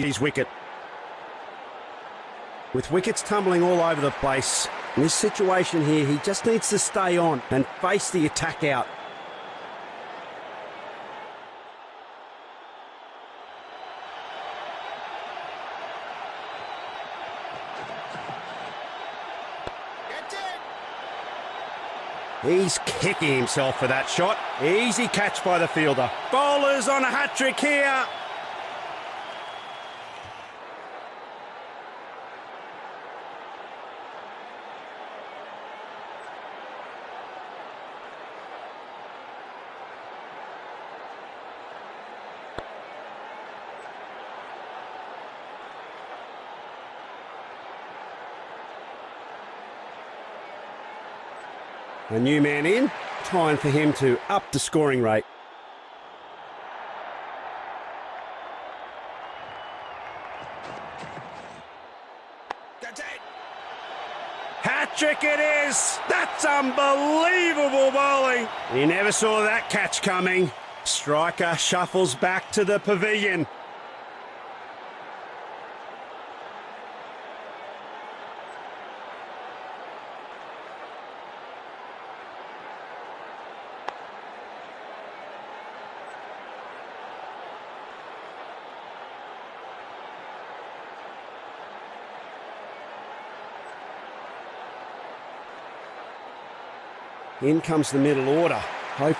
his wicket. With wickets tumbling all over the place, in this situation here, he just needs to stay on and face the attack out. He's kicking himself for that shot. Easy catch by the fielder. Bowlers on a hat trick here. A new man in, time for him to up the scoring rate. Hat trick it is! That's unbelievable bowling! He never saw that catch coming. Striker shuffles back to the pavilion. In comes the middle order.